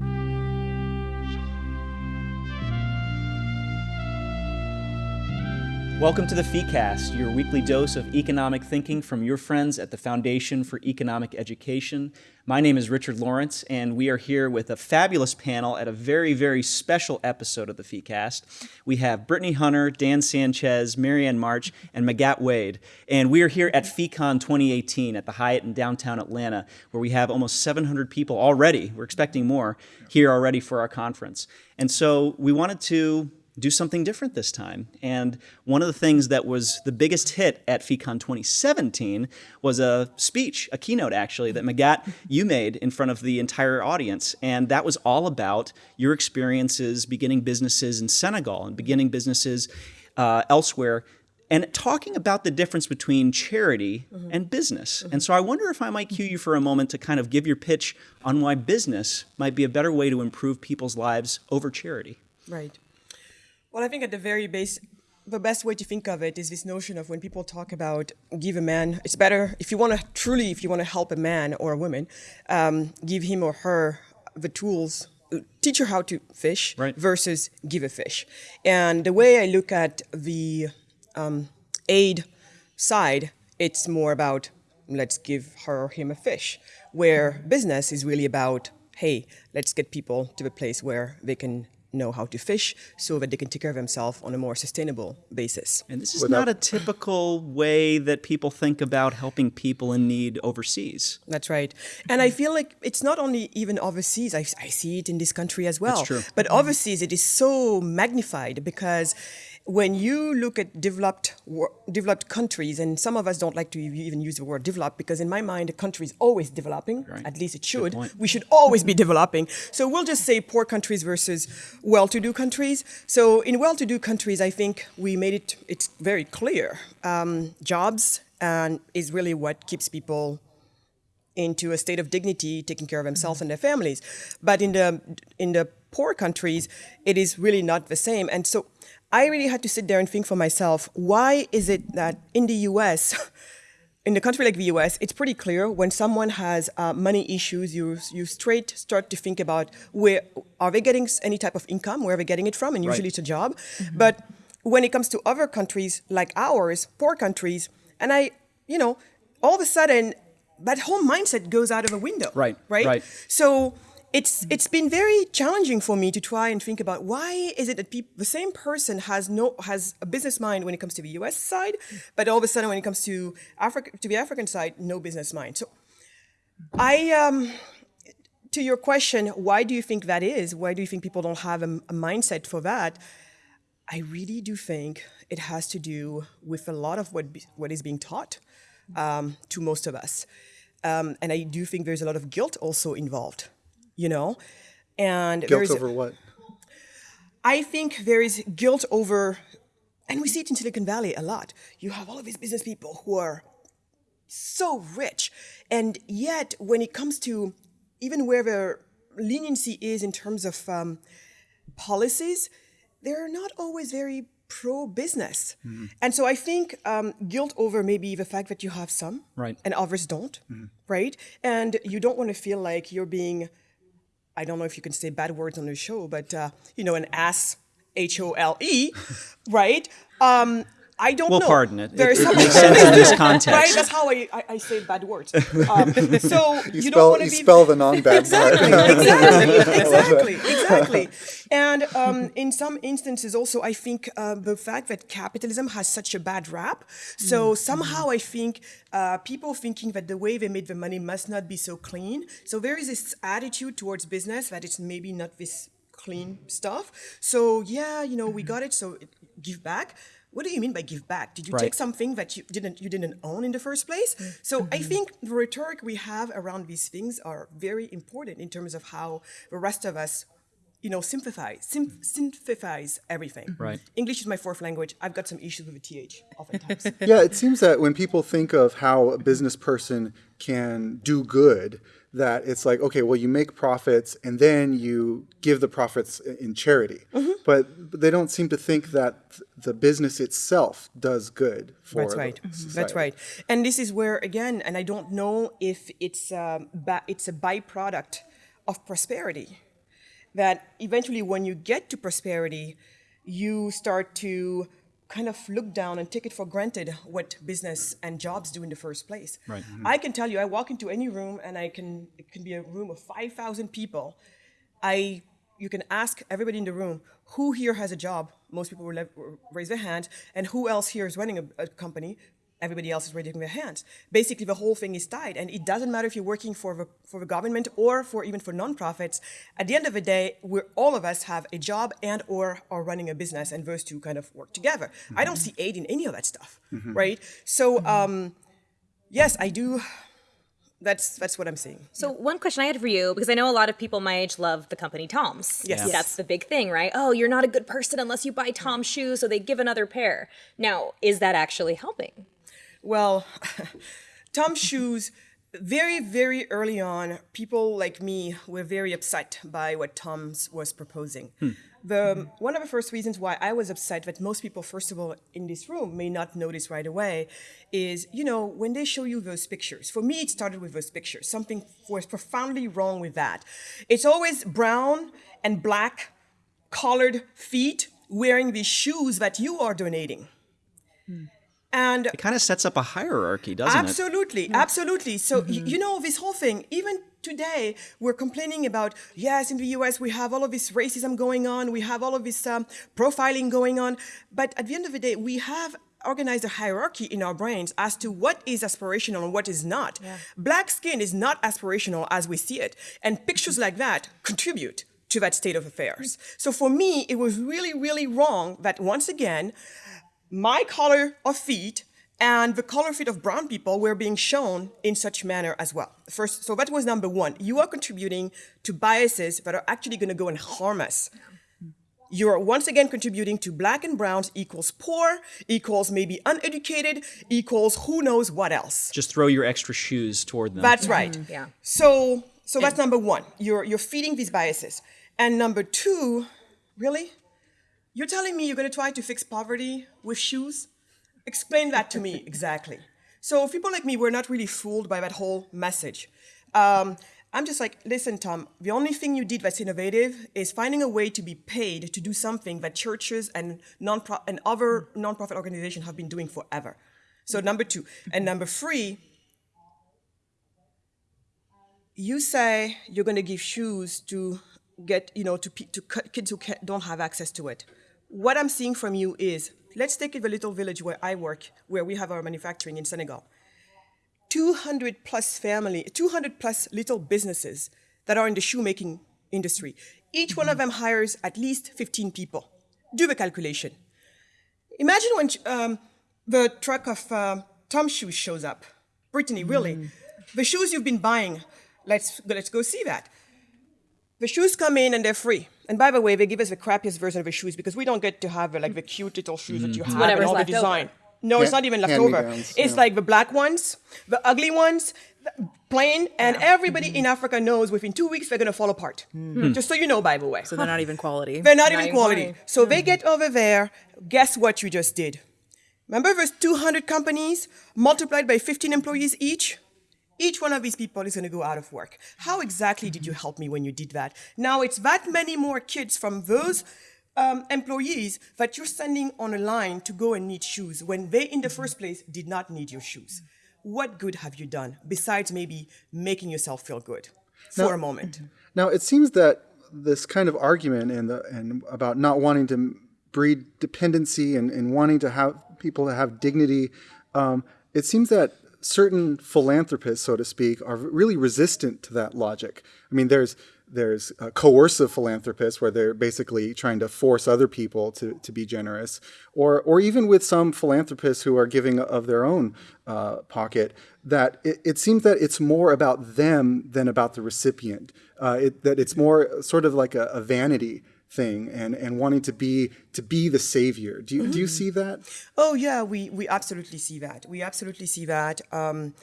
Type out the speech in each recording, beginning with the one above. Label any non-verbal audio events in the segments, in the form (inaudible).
thank you Welcome to the FeeCast, your weekly dose of economic thinking from your friends at the Foundation for Economic Education. My name is Richard Lorenc, and we are here with a fabulous panel at a very, very special episode of the FeeCast. We have Brittany Hunter, Dan Sanchez, Marianne March, and Magatte Wade. And we are here at FeeCon 2018 at the Hyatt in downtown Atlanta, where we have almost 700 people already. We're expecting more here already for our conference. And so we wanted to do something different this time. And one of the things that was the biggest hit at FeeCon 2017 was a speech, a keynote actually, that Magatte, you made in front of the entire audience. And that was all about your experiences beginning businesses in Senegal and beginning businesses uh, elsewhere and talking about the difference between charity mm -hmm. and business. Mm -hmm. And so I wonder if I might cue you for a moment to kind of give your pitch on why business might be a better way to improve people's lives over charity. Right. Well, I think at the very base, the best way to think of it is this notion of when people talk about give a man, it's better if you want to truly, if you want to help a man or a woman, um, give him or her the tools, teach her how to fish right. versus give a fish. And the way I look at the um, aid side, it's more about let's give her or him a fish, where business is really about, hey, let's get people to the place where they can know how to fish so that they can take care of themselves on a more sustainable basis. And this is Without not a typical way that people think about helping people in need overseas. That's right. And I feel like it's not only even overseas, I, I see it in this country as well. That's true. But overseas, it is so magnified because when you look at developed developed countries, and some of us don't like to even use the word developed because in my mind, a country is always developing. Right. At least it should. We should always be developing. So we'll just say poor countries versus well-to-do countries. So in well-to-do countries, I think we made it. It's very clear. Um, jobs and is really what keeps people into a state of dignity, taking care of themselves and their families. But in the in the poor countries, it is really not the same. And so I really had to sit there and think for myself, why is it that in the US, (laughs) in a country like the US, it's pretty clear when someone has uh, money issues, you, you straight start to think about where are they getting any type of income, where are they getting it from, and usually right. it's a job. Mm -hmm. But when it comes to other countries like ours, poor countries, and I, you know, all of a sudden, that whole mindset goes out of a window. Right. Right. Right. So it's it's been very challenging for me to try and think about why is it that the same person has no has a business mind when it comes to the U.S. side, but all of a sudden when it comes to Africa to the African side, no business mind. So, I um, to your question, why do you think that is? Why do you think people don't have a, a mindset for that? I really do think it has to do with a lot of what be, what is being taught um, to most of us, um, and I do think there's a lot of guilt also involved you know? And guilt over what? I think there is guilt over, and we see it in Silicon Valley a lot. You have all of these business people who are so rich, and yet when it comes to even where their leniency is in terms of um, policies, they're not always very pro-business. Mm -hmm. And so I think um, guilt over maybe the fact that you have some right. and others don't, mm -hmm. right? And you don't want to feel like you're being I don't know if you can say bad words on the show, but uh, you know, an ass, H O L E, (laughs) right? Um, I don't we'll know. We'll pardon it. There's it, it makes sense in this context. (laughs) Right? That's how I, I, I say bad words. (laughs) Um, so you, you don't want to be... spell the non-bad exactly, part. (laughs) exactly, exactly, exactly. And um, in some instances also, I think uh, the fact that capitalism has such a bad rap, so mm. somehow I think uh, people thinking that the way they made the money must not be so clean. So there is this attitude towards business that it's maybe not this clean stuff. So yeah, you know, we got it, so give back what do you mean by give back? Did you right. take something that you didn't you didn't own in the first place? Mm -hmm. So I mm-hmm. think the rhetoric we have around these things are very important in terms of how the rest of us you know, sympathize, synthesize everything. Right. English is my fourth language. I've got some issues with the TH oftentimes. (laughs) yeah, it seems that when people think of how a business person can do good, that it's like, okay, well, you make profits and then you give the profits in charity. Mm -hmm. But they don't seem to think that the business itself does good for That's right. That's right. And this is where, again, and I don't know if it's, um, it's a byproduct of prosperity that eventually when you get to prosperity, you start to kind of look down and take it for granted what business and jobs do in the first place. Right. Mm-hmm. I can tell you, I walk into any room and I can, it can be a room of 5,000 people. I, you can ask everybody in the room, who here has a job? Most people will raise their hand. And who else here is running a, a company? Everybody else is raising their hands. Basically, the whole thing is tied. And it doesn't matter if you're working for the, for the government or for even for nonprofits. At the end of the day, we're, all of us have a job and or are running a business, and those two kind of work together. I don't mm-hmm. see aid in any of that stuff, mm-hmm. right? So, mm-hmm. um, yes, I do. That's that's what I'm seeing. So one question I had for you, because I know a lot of people my age love the company Tom's. Yes. Yes. That's the big thing, right? Oh, you're not a good person unless you buy Tom's shoes, so they give another pair. Now, is that actually helping? Well, (laughs) Tom's shoes, very, very early on, people like me were very upset by what Tom's was proposing. Hmm. The, one of the first reasons why I was upset that most people, first of all, in this room may not notice right away is, you know, when they show you those pictures, for me, it started with those pictures. Something was profoundly wrong with that. It's always brown and black colored feet wearing these shoes that you are donating. Hmm. And It kind of sets up a hierarchy, doesn't it? absolutely, absolutely. So y- you know this whole thing. Even today, we're complaining about yes, in the U.S. we have all of this racism going on, we have all of this um, profiling going on, but at the end of the day, we have organized a hierarchy in our brains as to what is aspirational and what is not. Black skin is not aspirational as we see it, and pictures like that contribute to that state of affairs. So for me, it was really, really wrong that once again, my color of feet and the color feet of brown people were being shown in such manner as well. First, so that was number one. You are contributing to biases that are actually going to go and harm us. You're once again contributing to black and browns equals poor, equals maybe uneducated, equals who knows what else. Just throw your extra shoes toward them. That's right. Mm-hmm. Yeah. So, so that's number one. You're you're feeding these biases, and number two, really, you're telling me you're going to try to fix poverty with shoes? Explain that to me (laughs) exactly. So people like me, we're not really fooled by that whole message. Um, I'm just like, listen, Tom. The only thing you did that's innovative is finding a way to be paid to do something that churches and non and other nonprofit organizations have been doing forever. So number two, and number three, you say you're going to give shoes to get you know to, to kids who don't have access to it what i'm seeing from you is let's take the little village where i work where we have our manufacturing in senegal 200 plus family 200 plus little businesses that are in the shoemaking industry each one of them hires at least 15 people do the calculation imagine when um, the truck of um, Tom shoes shows up. Brittany, really, the shoes you've been buying. Let's let's go see that. The shoes come in and they're free. And by the way, they give us the crappiest version of the shoes because we don't get to have uh, like the cute little shoes that you have and all the left over. design. No, it's not even left over. hand-me-downs, It's yeah. like the black ones, the ugly ones, the plain, and everybody in Africa knows within two weeks they're gonna fall apart. Just so you know, by the way. So they're not even quality. They're not, Not even even quality. quality. So they get over there. Guess what you just did? Remember those 200 companies multiplied by 15 employees each? Each one of these people is going to go out of work. How exactly did you help me when you did that? Now it's that many more kids from those um, employees that you're sending on a line to go and need shoes when they, in the first place, did not need your shoes. What good have you done besides maybe making yourself feel good for a moment? (clears throat) Now it seems that this kind of argument and the and about not wanting to breed dependency and, and wanting to have people to have dignity, um, it seems that certain philanthropists, so to speak, are really resistant to that logic. I mean, there's there's uh, coercive philanthropists where they're basically trying to force other people to, to be generous, or or even with some philanthropists who are giving of their own uh, pocket. That it, it seems that it's more about them than about the recipient. Uh, it, that it's more sort of like a, a vanity thing and, and wanting to be to be the savior. Do you do you mm. see that? Oh yeah, we we absolutely see that. We absolutely see that. Um,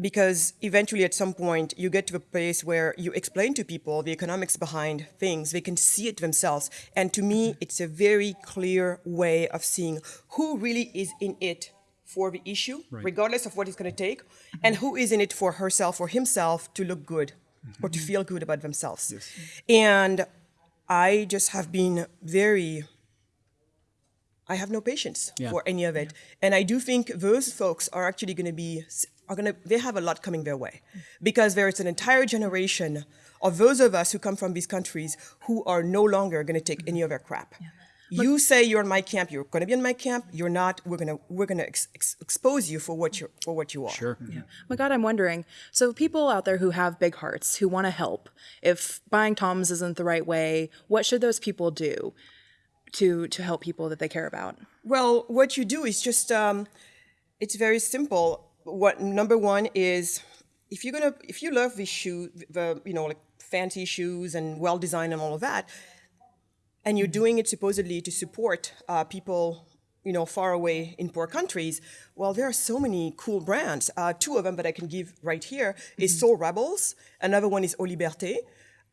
because eventually at some point you get to a place where you explain to people the economics behind things they can see it themselves and to me mm-hmm. it's a very clear way of seeing who really is in it for the issue regardless of what it's going to take mm-hmm. and who is in it for herself or himself to look good mm-hmm. or to feel good about themselves and I just have been very I have no patience Yeah. for any of it. And I do think those folks are actually going to be are going to they have a lot coming their way because there is an entire generation of those of us who come from these countries who are no longer going to take any of their crap. You say you're in my camp, you're going to be in my camp. You're not. We're gonna we're gonna ex- ex- expose you for what you are for what you are. Sure. Yeah. My God, I'm wondering. So, people out there who have big hearts, who want to help, if buying Toms isn't the right way, what should those people do to to help people that they care about? Well, what you do is just um, it's very simple. What number one is if you're gonna if you love the shoe, the you know like fancy shoes and well designed and all of that, and you're doing it supposedly to support uh, people you know far away in poor countries. Well, there are so many cool brands. Uh, two of them that I can give right here is soleRebels. Another one is Au Liberté.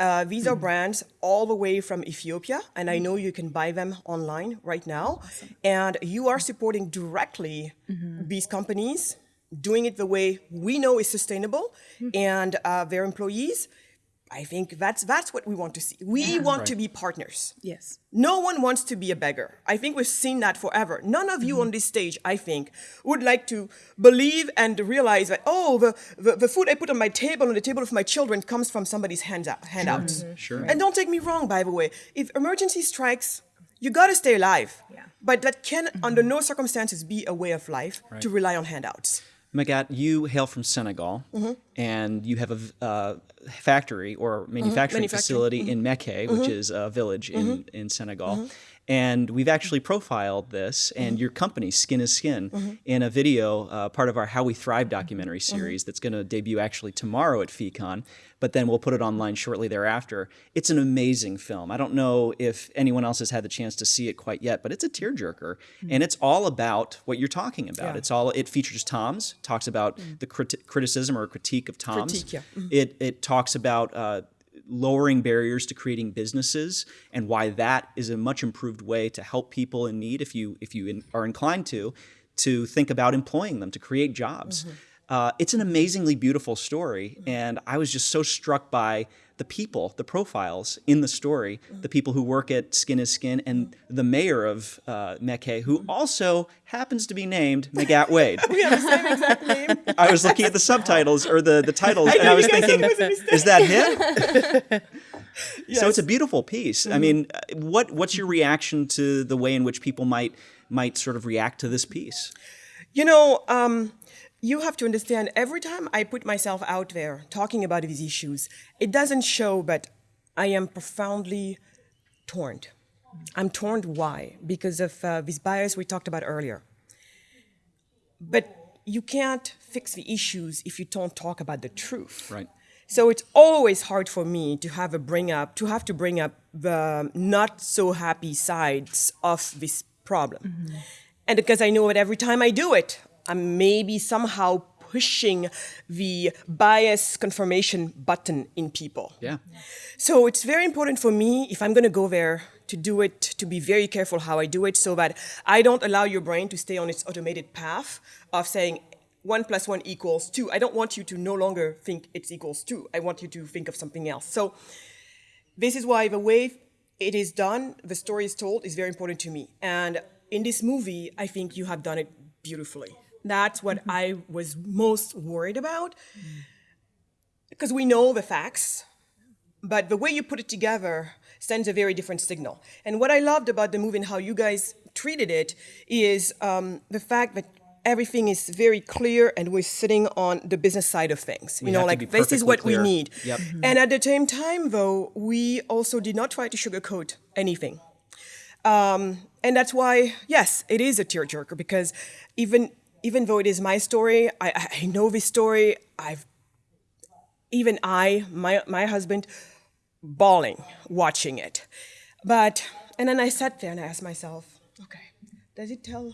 Uh, these are brands all the way from Ethiopia, and I know you can buy them online right now. And you are supporting directly these companies, doing it the way we know is sustainable, and uh, their employees. I think that's that's what we want to see. We want to be partners. Yes. No one wants to be a beggar. I think we've seen that forever. None of you mm-hmm. on this stage, I think, would like to believe and realize that, oh, the, the, the food I put on my table, on the table of my children, comes from somebody's hands out, handouts. Mm-hmm. Sure. And don't take me wrong, by the way. If emergency strikes, you gotta stay alive. Yeah. But that can, under no circumstances, be a way of life to rely on handouts. Magatte, you hail from Senegal, Mm-hmm. and you have a uh, factory or mm-hmm. manufacturing Manufacturing. facility in mm-hmm. Mekhe, which mm-hmm. is a village in, in Senegal. And we've actually profiled this and your company, Skin is Skin, in a video, uh, part of our How We Thrive documentary series that's going to debut actually tomorrow at FECON, but then we'll put it online shortly thereafter. It's an amazing film. I don't know if anyone else has had the chance to see it quite yet, but it's a tearjerker, and it's all about what you're talking about. Yeah. It's all it features Tom's, talks about the criti- criticism or critique of Tom's. Critique, yeah. Mm-hmm. It it talks about uh, lowering barriers to creating businesses and why that is a much improved way to help people in need if you if you in, are inclined to to think about employing them to create jobs. Mm-hmm. Uh, it's an amazingly beautiful story, and I was just so struck by the people, the profiles in the story, Mm-hmm. the people who work at Skin is Skin, and the mayor of uh, Mekhe, who also happens to be named Magatte Wade. (laughs) We have the same exact name. I was looking at the subtitles or the, the titles, and I was thinking, is that him? (laughs) So it's a beautiful piece. I mean, uh, what what's your reaction to the way in which people might might sort of react to this piece? You know, um, you have to understand every time I put myself out there talking about these issues, it doesn't show, but I am profoundly torn. I'm torn why? Because of uh, this bias we talked about earlier. But you can't fix the issues if you don't talk about the truth. Right. So it's always hard for me to have a bring up, to have to bring up the not so happy sides of this problem. And because I know that every time I do it, I'm maybe somehow pushing the bias confirmation button in people. Yeah. So it's very important for me, if I'm going to go there, to do it, to be very careful how I do it so that I don't allow your brain to stay on its automated path of saying one plus one equals two. I don't want you to no longer think it's equals two. I want you to think of something else. So this is why the way it is done, the story is told, is very important to me. And in this movie, I think you have done it beautifully. That's what I was most worried about. Because we know the facts, but the way you put it together sends a very different signal. And what I loved about the movie and how you guys treated it is um, the fact that everything is very clear and we're sitting on the business side of things. You know, like this is what clear. we need. Yep. And at the same time, though, we also did not try to sugarcoat anything. Um, and that's why, yes, it is a tearjerker because even even though it is my story, I, I know this story. I've even I, my my husband, bawling watching it. But and then I sat there and I asked myself, okay, does it tell?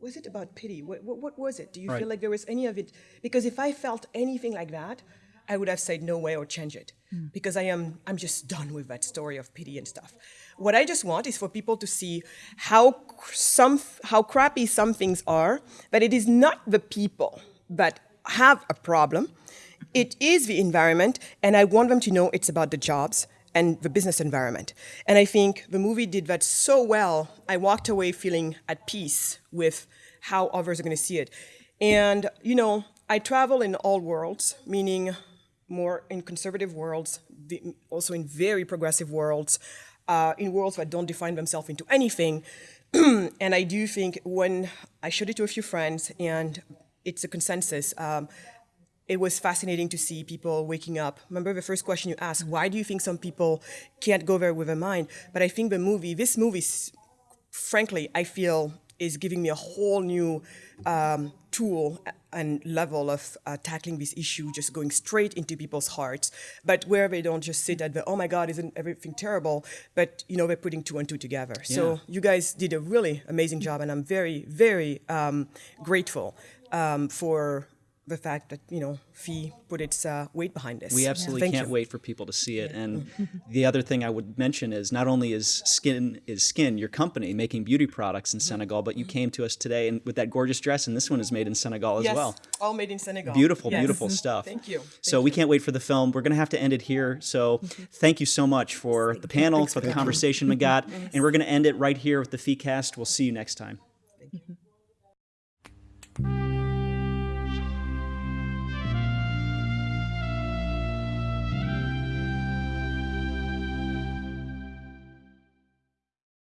Was it about pity? What, what, what was it? Do you Right. feel like there was any of it? Because if I felt anything like that, I would have said no way or change it. Hmm. Because I am I'm just done with that story of pity and stuff. What I just want is for people to see how some how crappy some things are, that it is not the people that have a problem. It is the environment, and I want them to know it's about the jobs and the business environment. And I think the movie did that so well. I walked away feeling at peace with how others are going to see it. And you know, I travel in all worlds, meaning more in conservative worlds, also in very progressive worlds, uh, in worlds that don't define themselves into anything. (clears throat) and I do think when I showed it to a few friends, and it's a consensus. Um, it was fascinating to see people waking up. Remember the first question you asked, why do you think some people can't go there with their mind? But I think the movie, this movie, frankly, I feel is giving me a whole new um, tool and level of uh, tackling this issue, just going straight into people's hearts, but where they don't just sit at the, oh my God, isn't everything terrible? But, you know, they're putting two and two together. So you guys did a really amazing job, and I'm very, very um, grateful um, for the fact that, you know, Fee put its uh, weight behind this. We absolutely Thank can't you. wait for people to see it. And mm-hmm. (laughs) the other thing I would mention is not only is Skin is Skin your company making beauty products in mm-hmm. Senegal, but you mm-hmm. came to us today and with that gorgeous dress, and this one is made in Senegal as Yes, well. all made in Senegal. Beautiful, Yes. beautiful (laughs) stuff. Thank you. So we can't wait for the film. We're going to have to end it here. So thank you so much for the panel, for the conversation we got, (laughs) and we're going to end it right here with the FeeCast. We'll see you next time.